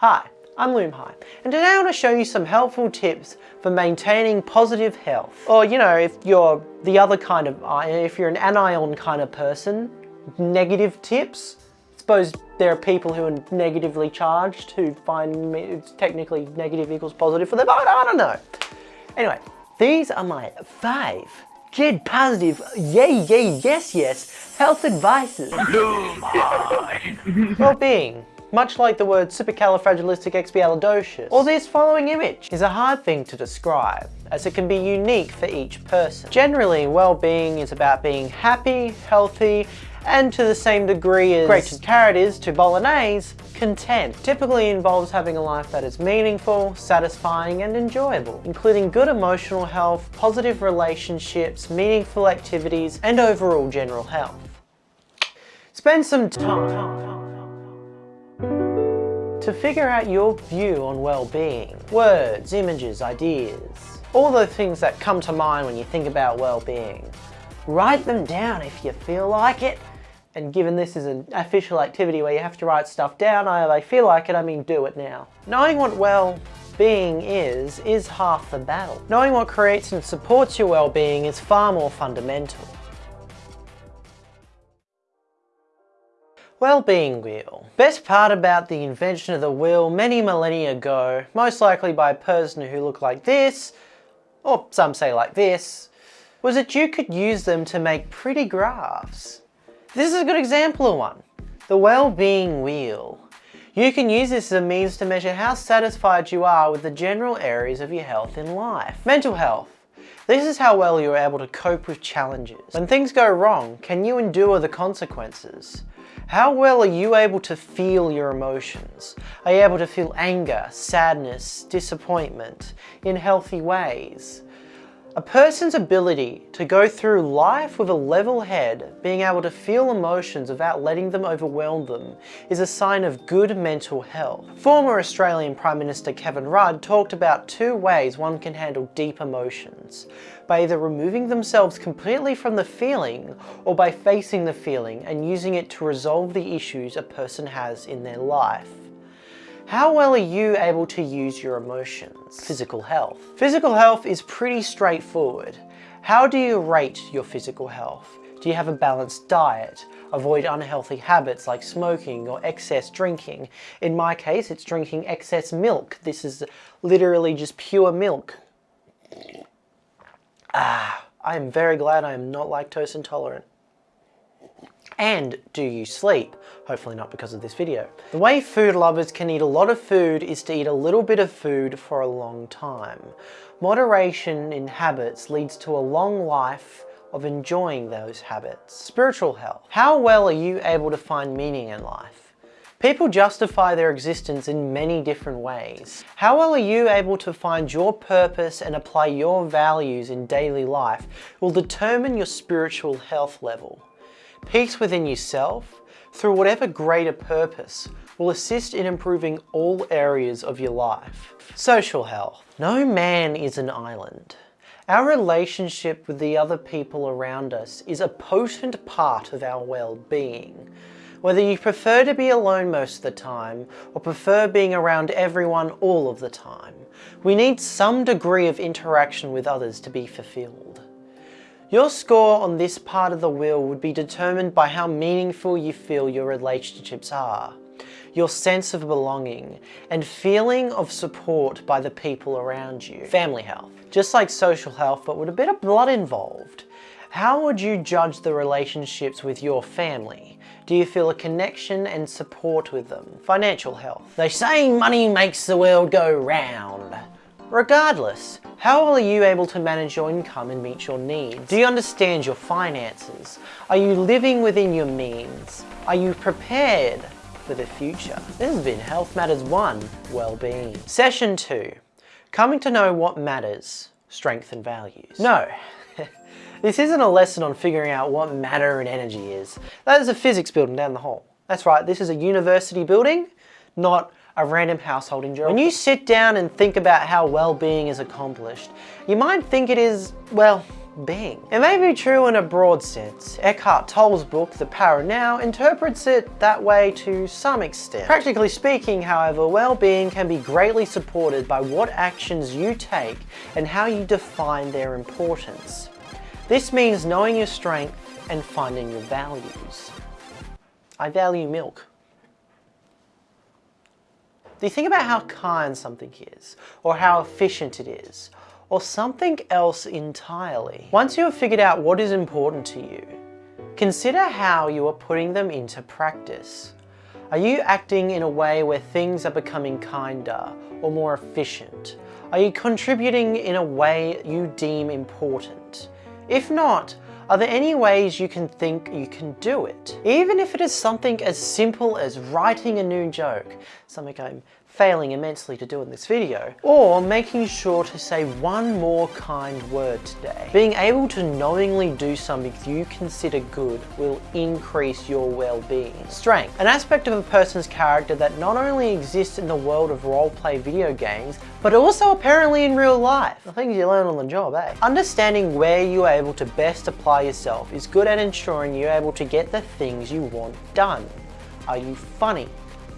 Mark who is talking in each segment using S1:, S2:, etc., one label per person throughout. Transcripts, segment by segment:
S1: Hi, I'm Loom High, and today I want to show you some helpful tips for maintaining positive health. Or, you know, if you're the other kind of, uh, if you're an anion kind of person, negative tips. I suppose there are people who are negatively charged who find it's technically negative equals positive for them. But I don't know. Anyway, these are my five Get positive, yay, yay, yes, yes, health advices. Well-being, much like the word supercalifragilisticexpialidocious, or this following image, is a hard thing to describe, as it can be unique for each person. Generally, well-being is about being happy, healthy, and to the same degree as Gretchen Carrot is to Bolognese, content. Typically involves having a life that is meaningful, satisfying and enjoyable, including good emotional health, positive relationships, meaningful activities and overall general health. Spend some time to figure out your view on well-being. Words, images, ideas, all the things that come to mind when you think about well-being. Write them down if you feel like it. And given this is an official activity where you have to write stuff down, I, feel like it, I mean do it now. Knowing what well-being is, is half the battle. Knowing what creates and supports your well-being is far more fundamental. Well-being wheel. Best part about the invention of the wheel many millennia ago, most likely by a person who looked like this, or some say like this, was that you could use them to make pretty graphs. This is a good example of one. The well-being wheel. You can use this as a means to measure how satisfied you are with the general areas of your health in life. Mental health. This is how well you're able to cope with challenges. When things go wrong, can you endure the consequences? How well are you able to feel your emotions? Are you able to feel anger, sadness, disappointment in healthy ways? A person's ability to go through life with a level head, being able to feel emotions without letting them overwhelm them, is a sign of good mental health. Former Australian Prime Minister Kevin Rudd talked about two ways one can handle deep emotions, by either removing themselves completely from the feeling or by facing the feeling and using it to resolve the issues a person has in their life. How well are you able to use your emotions? Physical health. Physical health is pretty straightforward. How do you rate your physical health? Do you have a balanced diet? Avoid unhealthy habits like smoking or excess drinking. In my case, it's drinking excess milk. This is literally just pure milk. Ah, I am very glad I am not lactose intolerant. And do you sleep? Hopefully not because of this video. The way food lovers can eat a lot of food is to eat a little bit of food for a long time. Moderation in habits leads to a long life of enjoying those habits. Spiritual health. How well are you able to find meaning in life? People justify their existence in many different ways. How well are you able to find your purpose and apply your values in daily life will determine your spiritual health level. Peace within yourself, through whatever greater purpose, will assist in improving all areas of your life. Social health. No man is an island. Our relationship with the other people around us is a potent part of our well-being. Whether you prefer to be alone most of the time or prefer being around everyone all of the time, we need some degree of interaction with others to be fulfilled. Your score on this part of the wheel would be determined by how meaningful you feel your relationships are, your sense of belonging, and feeling of support by the people around you. Family health. Just like social health, but with a bit of blood involved. How would you judge the relationships with your family? Do you feel a connection and support with them? Financial health. They say money makes the world go round. Regardless, how are you able to manage your income and meet your needs? Do you understand your finances? Are you living within your means? Are you prepared for the future? This has been Health Matters 1, Wellbeing. Session 2, Coming to know what matters, strength and values. No, this isn't a lesson on figuring out what matter and energy is. That is a physics building down the hall. That's right, this is a university building, not a random household in Germany. When you sit down and think about how well-being is accomplished, you might think it is, well, well-being. It may be true in a broad sense. Eckhart Tolle's book, The Power Now, interprets it that way to some extent. Practically speaking, however, well-being can be greatly supported by what actions you take and how you define their importance. This means knowing your strength and finding your values. I value milk. Do you think about how kind something is, or how efficient it is, or something else entirely? Once you have figured out what is important to you, consider how you are putting them into practice. Are you acting in a way where things are becoming kinder or more efficient? Are you contributing in a way you deem important? If not, are there any ways you can think you can do it? Even if it is something as simple as writing a new joke, something I'm failing immensely to do in this video, or making sure to say one more kind word today. Being able to knowingly do something you consider good will increase your well-being. Strength, an aspect of a person's character that not only exists in the world of role-play video games, but also apparently in real life. The things you learn on the job, eh? Understanding where you are able to best apply yourself is good at ensuring you're able to get the things you want done. Are you funny?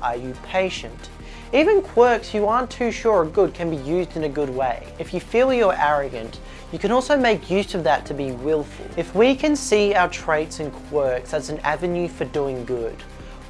S1: Are you patient? Even quirks you aren't too sure are good can be used in a good way. If you feel you're arrogant, you can also make use of that to be willful. If we can see our traits and quirks as an avenue for doing good,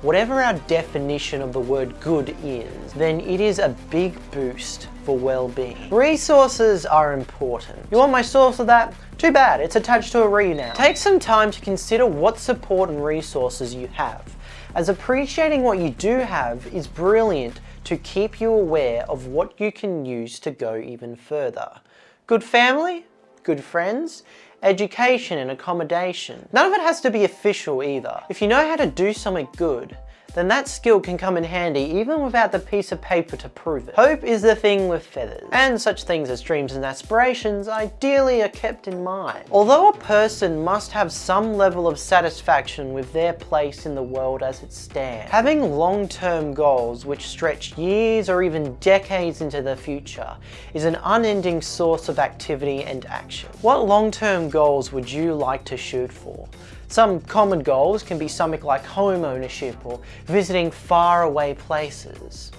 S1: whatever our definition of the word good is, then it is a big boost for well-being. Resources are important. You want my source of that? Too bad, it's attached to a re now. Take some time to consider what support and resources you have, as appreciating what you do have is brilliant to keep you aware of what you can use to go even further. Good family, good friends, education and accommodation. None of it has to be official either. If you know how to do something good, then that skill can come in handy even without the piece of paper to prove it. Hope is the thing with feathers, and such things as dreams and aspirations ideally are kept in mind. Although a person must have some level of satisfaction with their place in the world as it stands, having long-term goals which stretch years or even decades into the future is an unending source of activity and action. What long-term goals would you like to shoot for? Some common goals can be something like home ownership or visiting faraway places.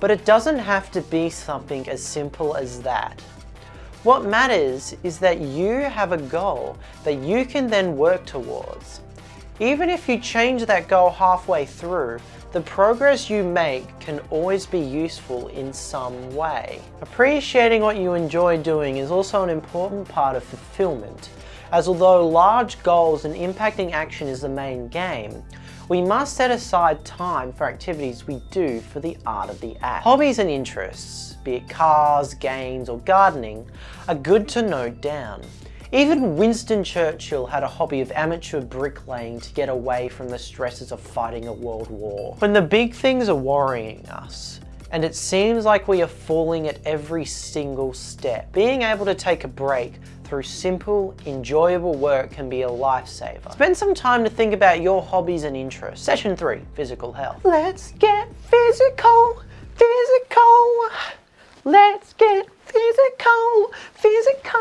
S1: But it doesn't have to be something as simple as that. What matters is that you have a goal that you can then work towards. Even if you change that goal halfway through, the progress you make can always be useful in some way. Appreciating what you enjoy doing is also an important part of fulfillment as although large goals and impacting action is the main game, we must set aside time for activities we do for the art of the act. Hobbies and interests, be it cars, games or gardening, are good to note down. Even Winston Churchill had a hobby of amateur bricklaying to get away from the stresses of fighting a world war. When the big things are worrying us, and it seems like we are falling at every single step. Being able to take a break through simple, enjoyable work can be a lifesaver. Spend some time to think about your hobbies and interests. Session 3, Physical Health. Let's get physical, physical. Let's get physical, physical.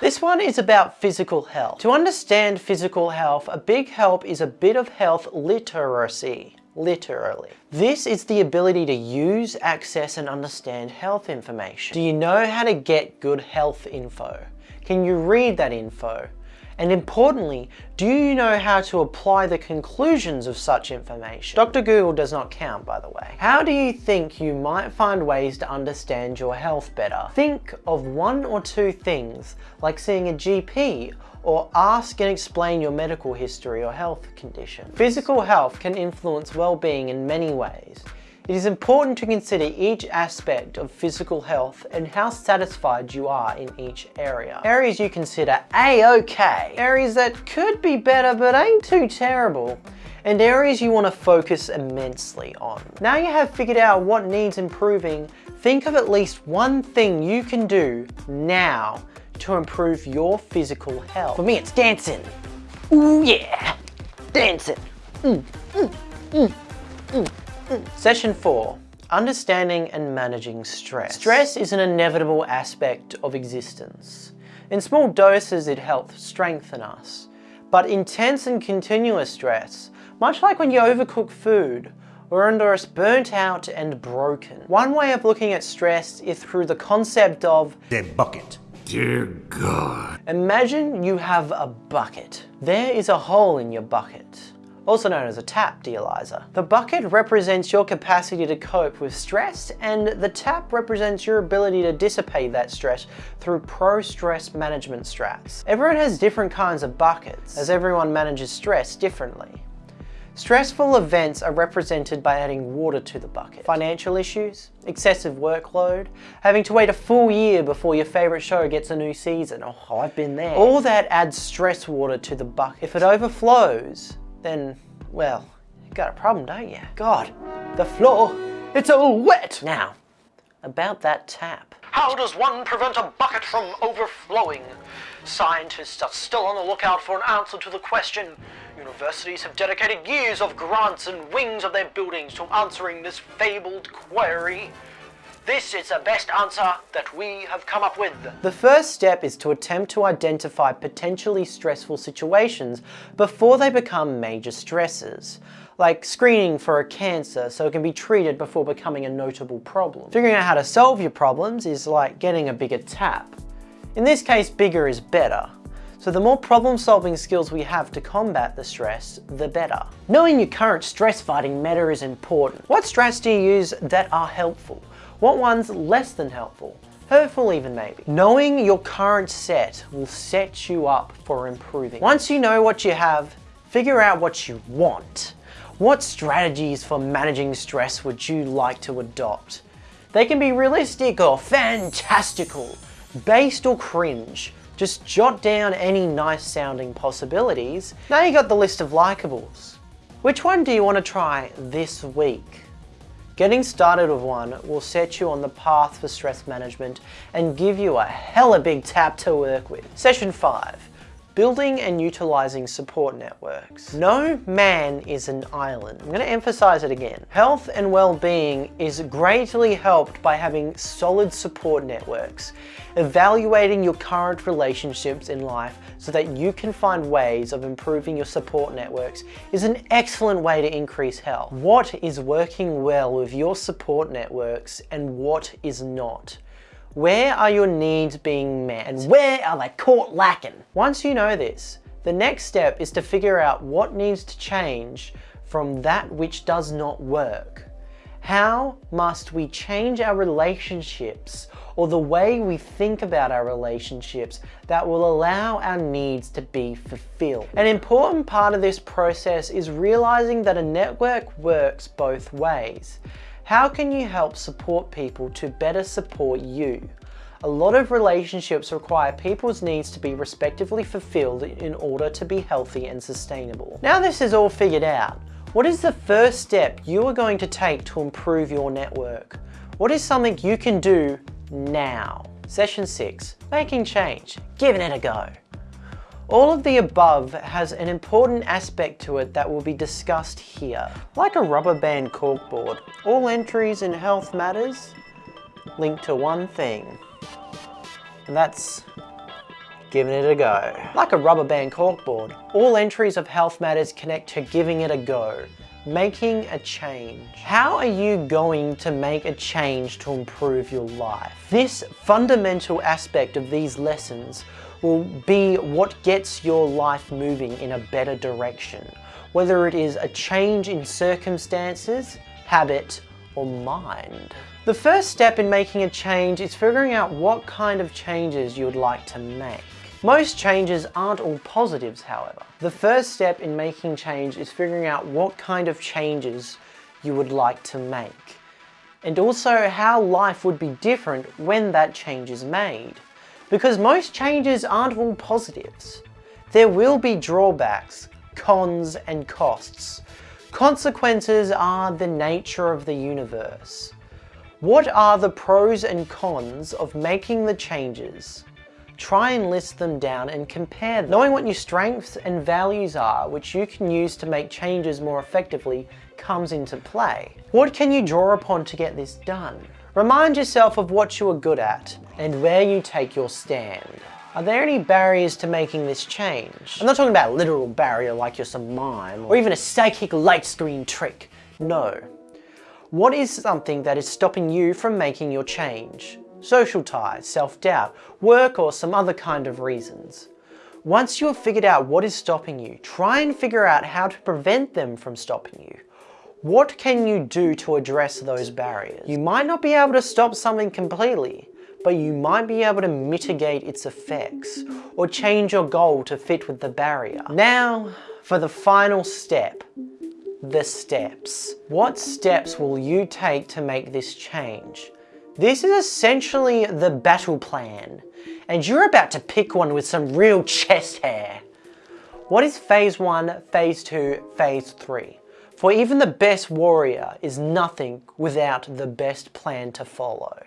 S1: This one is about physical health. To understand physical health, a big help is a bit of health literacy literally. This is the ability to use, access and understand health information. Do you know how to get good health info? Can you read that info? And importantly, do you know how to apply the conclusions of such information? Dr. Google does not count, by the way. How do you think you might find ways to understand your health better? Think of one or two things, like seeing a GP or ask and explain your medical history or health condition. Physical health can influence well-being in many ways. It is important to consider each aspect of physical health and how satisfied you are in each area. Areas you consider a-okay, areas that could be better but ain't too terrible, and areas you want to focus immensely on. Now you have figured out what needs improving, think of at least one thing you can do now to improve your physical health. For me, it's dancing. Ooh yeah, dancing. Mm, mm, mm, mm. Session four, understanding and managing stress. Stress is an inevitable aspect of existence. In small doses it helps strengthen us, but intense and continuous stress, much like when you overcook food, or under us burnt out and broken. One way of looking at stress is through the concept of
S2: the bucket. Dear God.
S1: Imagine you have a bucket. There is a hole in your bucket also known as a tap, dear The bucket represents your capacity to cope with stress and the tap represents your ability to dissipate that stress through pro-stress management strats. Everyone has different kinds of buckets as everyone manages stress differently. Stressful events are represented by adding water to the bucket. Financial issues, excessive workload, having to wait a full year before your favourite show gets a new season. Oh, I've been there. All that adds stress water to the bucket. If it overflows, then, well, you got a problem, don't you? God, the floor, it's all wet. Now, about that tap. How does one prevent a bucket from overflowing? Scientists are still on the lookout for an answer to the question. Universities have dedicated years of grants and wings of their buildings to answering this fabled query. This is the best answer that we have come up with. The first step is to attempt to identify potentially stressful situations before they become major stresses like screening for a cancer so it can be treated before becoming a notable problem. Figuring out how to solve your problems is like getting a bigger tap. In this case, bigger is better. So the more problem solving skills we have to combat the stress, the better. Knowing your current stress fighting meta is important. What strats do you use that are helpful? What one's less than helpful? Hurtful even maybe. Knowing your current set will set you up for improving. Once you know what you have, figure out what you want. What strategies for managing stress would you like to adopt? They can be realistic or fantastical, based or cringe. Just jot down any nice sounding possibilities. Now you got the list of likables. Which one do you want to try this week? Getting started with one will set you on the path for stress management and give you a hella big tap to work with. Session 5. Building and utilizing support networks. No man is an island. I'm going to emphasize it again. Health and well-being is greatly helped by having solid support networks. Evaluating your current relationships in life so that you can find ways of improving your support networks is an excellent way to increase health. What is working well with your support networks and what is not? Where are your needs being met and where are they caught lacking? Once you know this, the next step is to figure out what needs to change from that which does not work. How must we change our relationships or the way we think about our relationships that will allow our needs to be fulfilled? An important part of this process is realizing that a network works both ways. How can you help support people to better support you? A lot of relationships require people's needs to be respectively fulfilled in order to be healthy and sustainable. Now this is all figured out, what is the first step you are going to take to improve your network? What is something you can do now? Session 6, making change, giving it a go. All of the above has an important aspect to it that will be discussed here. Like a rubber band corkboard, all entries in Health Matters link to one thing. And that's giving it a go. Like a rubber band corkboard, all entries of Health Matters connect to giving it a go, making a change. How are you going to make a change to improve your life? This fundamental aspect of these lessons will be what gets your life moving in a better direction, whether it is a change in circumstances, habit, or mind. The first step in making a change is figuring out what kind of changes you would like to make. Most changes aren't all positives, however. The first step in making change is figuring out what kind of changes you would like to make. And also how life would be different when that change is made because most changes aren't all positives. There will be drawbacks, cons and costs. Consequences are the nature of the universe. What are the pros and cons of making the changes? Try and list them down and compare them. Knowing what your strengths and values are, which you can use to make changes more effectively, comes into play. What can you draw upon to get this done? Remind yourself of what you are good at and where you take your stand. Are there any barriers to making this change? I'm not talking about literal barrier like you're some mime, or even a psychic light screen trick. No. What is something that is stopping you from making your change? Social ties, self-doubt, work or some other kind of reasons. Once you have figured out what is stopping you, try and figure out how to prevent them from stopping you. What can you do to address those barriers? You might not be able to stop something completely, but you might be able to mitigate its effects or change your goal to fit with the barrier. Now, for the final step, the steps. What steps will you take to make this change? This is essentially the battle plan, and you're about to pick one with some real chest hair. What is phase 1, phase 2, phase 3? For even the best warrior is nothing without the best plan to follow.